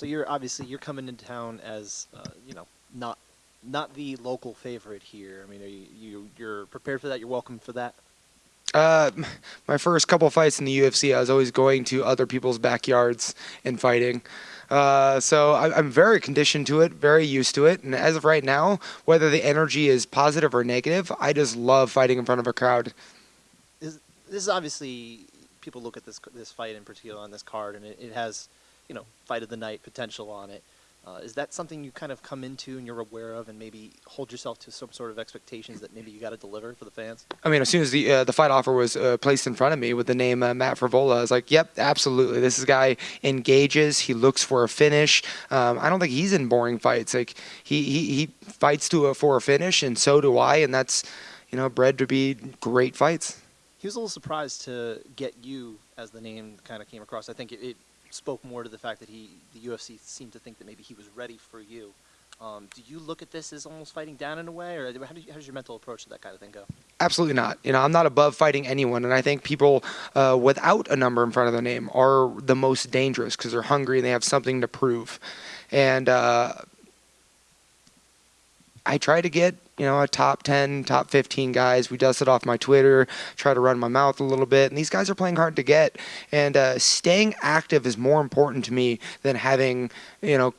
So you're obviously you're coming into town as uh, you know not not the local favorite here. I mean, are you, you you're prepared for that? You're welcome for that. Uh, my first couple fights in the UFC, I was always going to other people's backyards and fighting. Uh, so I, I'm very conditioned to it, very used to it. And as of right now, whether the energy is positive or negative, I just love fighting in front of a crowd. Is, this is obviously people look at this this fight in particular on this card, and it, it has you know fight of the night potential on it. Uh, is that something you kind of come into and you're aware of, and maybe hold yourself to some sort of expectations that maybe you got to deliver for the fans? I mean, as soon as the uh, the fight offer was uh, placed in front of me with the name uh, Matt Frevola, I was like, "Yep, absolutely. This guy engages. He looks for a finish. Um, I don't think he's in boring fights. Like he he, he fights to a, for a finish, and so do I. And that's you know bred to be great fights." He was a little surprised to get you as the name kind of came across. I think it, it spoke more to the fact that he the UFC seemed to think that maybe he was ready for you. Um, do you look at this as almost fighting down in a way, or how, do you, how does your mental approach to that kind of thing go? Absolutely not. You know, I'm not above fighting anyone, and I think people uh, without a number in front of their name are the most dangerous because they're hungry and they have something to prove. And uh, I try to get you know a top 10 top 15 guys we dust it off my twitter try to run my mouth a little bit and these guys are playing hard to get and uh, staying active is more important to me than having you know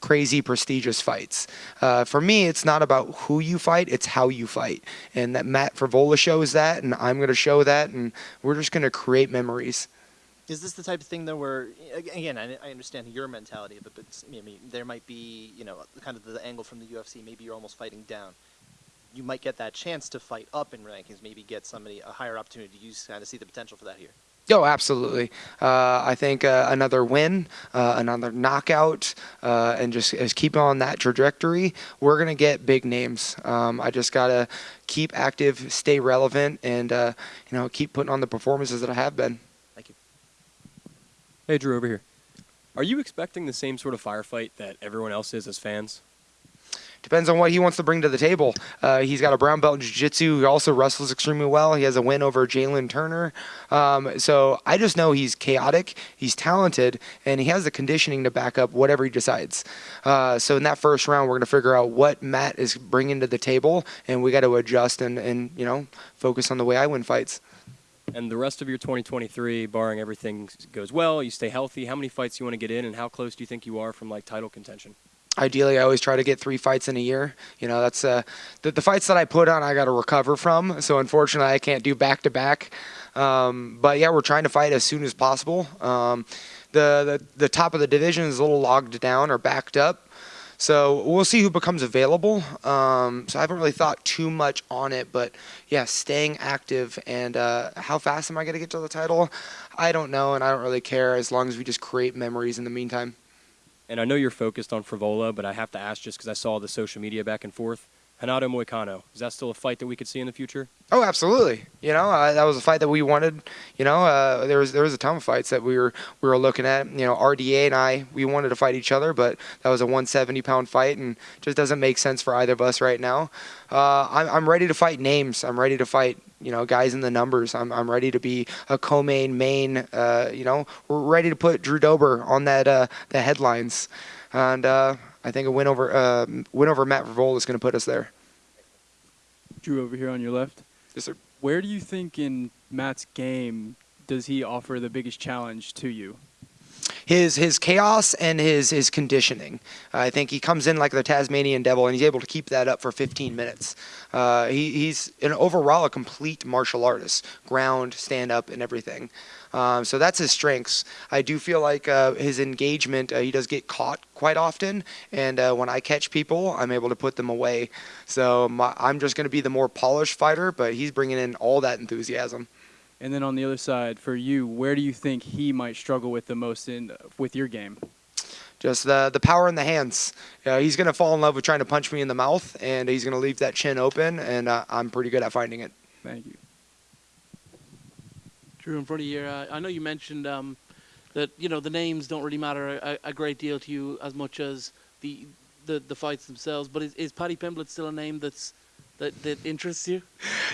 crazy prestigious fights. Uh, for me, it's not about who you fight; it's how you fight, and that Matt Frevola shows that, and I'm going to show that, and we're just going to create memories. Is this the type of thing though where again I, I understand your mentality it, but I mean there might be you know kind of the angle from the UFC. Maybe you're almost fighting down. You might get that chance to fight up in rankings. Maybe get somebody a higher opportunity. You kind of see the potential for that here. Oh, absolutely. Uh, I think uh, another win, uh, another knockout, uh, and just, just keep on that trajectory. We're gonna get big names. Um, I just gotta keep active, stay relevant, and uh, you know keep putting on the performances that I have been. Hey, Drew, over here. Are you expecting the same sort of firefight that everyone else is as fans? Depends on what he wants to bring to the table. Uh, he's got a brown belt in jiu-jitsu. He also wrestles extremely well. He has a win over Jalen Turner. Um, so I just know he's chaotic, he's talented, and he has the conditioning to back up whatever he decides. Uh, so in that first round, we're going to figure out what Matt is bringing to the table, and we got to adjust and, and you know focus on the way I win fights. And the rest of your 2023, barring everything goes well, you stay healthy. How many fights do you want to get in, and how close do you think you are from like title contention? Ideally, I always try to get three fights in a year. You know, that's uh, the, the fights that I put on, I got to recover from. So unfortunately, I can't do back to back. But yeah, we're trying to fight as soon as possible. Um, the, the the top of the division is a little logged down or backed up. So we'll see who becomes available. Um, so I haven't really thought too much on it, but yeah, staying active and uh, how fast am I going to get to the title? I don't know, and I don't really care as long as we just create memories in the meantime. And I know you're focused on Frevola, but I have to ask just because I saw the social media back and forth. Renato Moicano, is that still a fight that we could see in the future? Oh, absolutely. You know, uh, that was a fight that we wanted. You know, uh, there was there was a ton of fights that we were we were looking at. You know, RDA and I we wanted to fight each other, but that was a 170 pound fight, and just doesn't make sense for either of us right now. Uh, I'm I'm ready to fight names. I'm ready to fight you know guys in the numbers. I'm I'm ready to be a co-main main. Uh, you know, we're ready to put Drew Dober on that uh, the headlines, and. I think a win over uh, win over Matt Frevola is going to put us there. Drew over here on your left. Yes, sir. Where do you think in Matt's game does he offer the biggest challenge to you? His his chaos and his his conditioning. Uh, I think he comes in like the Tasmanian devil, and he's able to keep that up for 15 minutes. Uh, he, he's an overall a complete martial artist, ground, stand up, and everything. Um, so that's his strengths. I do feel like uh, his engagement, uh, he does get caught quite often, and uh, when I catch people, I'm able to put them away. So my, I'm just going to be the more polished fighter, but he's bringing in all that enthusiasm. And then on the other side, for you, where do you think he might struggle with the most in with your game? Just the the power in the hands. Uh, he's gonna fall in love with trying to punch me in the mouth, and he's gonna leave that chin open, and uh, I'm pretty good at finding it. Thank you. Drew, in front of you, uh, I know you mentioned um, that you know the names don't really matter a, a, great deal to you as much as the the, the fights themselves. But is, is Paddy Pimblett still a name that's that, that interests you?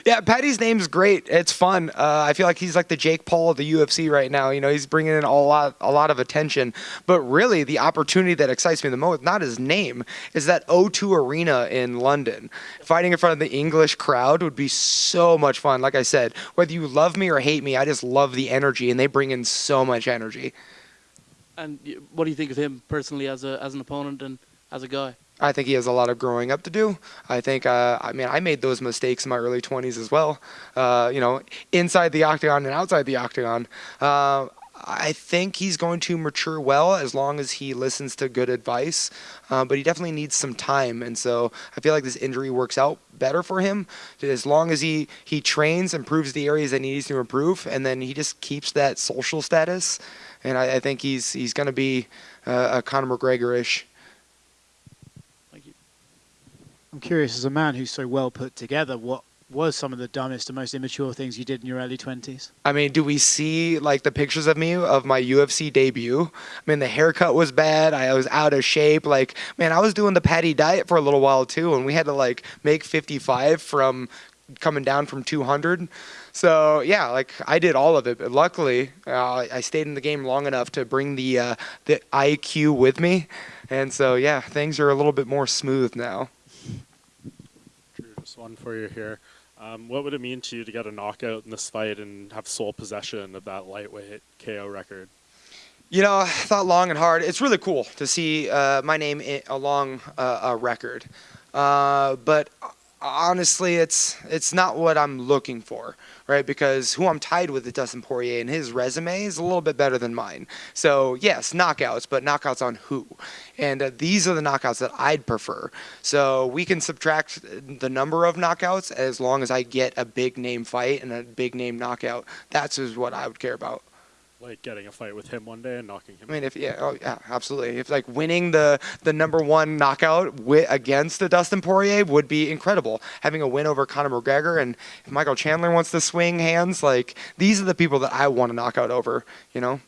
Yeah, Paddy's name's great. It's fun. Uh, I feel like he's like the Jake Paul of the UFC right now. You know, he's bringing in a lot, a lot of attention. But really, the opportunity that excites me the most, not his name, is that O2 Arena in London. Fighting in front of the English crowd would be so much fun. Like I said, whether you love me or hate me, I just love the energy, and they bring in so much energy. And what do you think of him personally as a as an opponent and as a guy? I think he has a lot of growing up to do. I think, uh, I mean, I made those mistakes in my early 20s as well. Uh, you know, inside the octagon and outside the octagon. Uh, I think he's going to mature well as long as he listens to good advice, uh, but he definitely needs some time. And so I feel like this injury works out better for him as long as he, he trains, improves the areas that he needs to improve, and then he just keeps that social status. And I, I think he's he's going to be uh, a Conor McGregor-ish. Thank you. I'm curious, as a man who's so well put together, what was some of the dumbest and most immature things you did in your early 20s? I mean, do we see like the pictures of me of my UFC debut? I mean, the haircut was bad. I was out of shape. Like, man, I was doing the Paddy diet for a little while too, and we had to like make 55 from coming down from 200. So yeah, like I did all of it. But luckily, uh, I stayed in the game long enough to bring the uh, the IQ with me, and so yeah, things are a little bit more smooth now. One for you here. Um, what would it mean to you to get a knockout in this fight and have sole possession of that lightweight KO record? You know, I thought long and hard. It's really cool to see uh, my name along uh, a record, uh, but honestly, it's it's not what I'm looking for, right? Because who I'm tied with is Dustin Poirier, and his resume is a little bit better than mine. So yes, knockouts, but knockouts on who? And uh, these are the knockouts that I'd prefer. So we can subtract the number of knockouts as long as I get a big name fight and a big name knockout. That's is what I would care about. Like getting a fight with him one day and knocking him. I mean, if yeah, oh yeah, absolutely. If like winning the the number one knockout wi- against the Dustin Poirier would be incredible. Having a win over Conor McGregor and if Michael Chandler wants to swing hands, like these are the people that I want to knock out over. You know.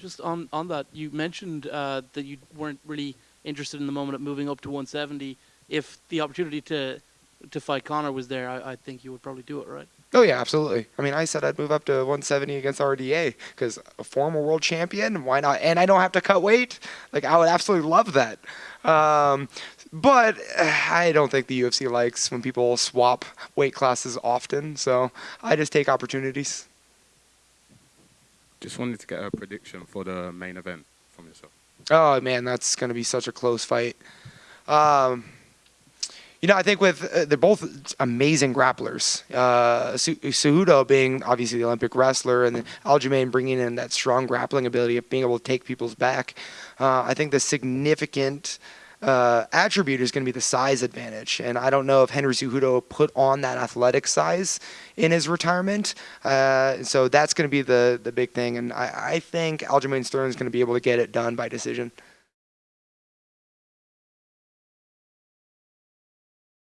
Just on on that, you mentioned uh, that you weren't really interested in the moment of moving up to 170. If the opportunity to to fight Conor was there, I, I think you would probably do it, right? Oh yeah, absolutely. I mean, I said I'd move up to 170 against RDA because a former world champion. Why not? And I don't have to cut weight. Like I would absolutely love that. Um, but uh, I don't think the UFC likes when people swap weight classes often. So I just take opportunities. Just wanted to get a prediction for the main event from yourself. Oh man, that's going to be such a close fight. Um, you know, I think with uh, they're both amazing grapplers. Uh, being obviously the Olympic wrestler, and Aljamain bringing in that strong grappling ability of being able to take people's back. Uh, I think the significant uh, attribute is going to be the size advantage, and I don't know if Henry Cejudo put on that athletic size in his retirement. Uh, so that's going to be the the big thing, and I, I think Aljamain Sterling is going to be able to get it done by decision.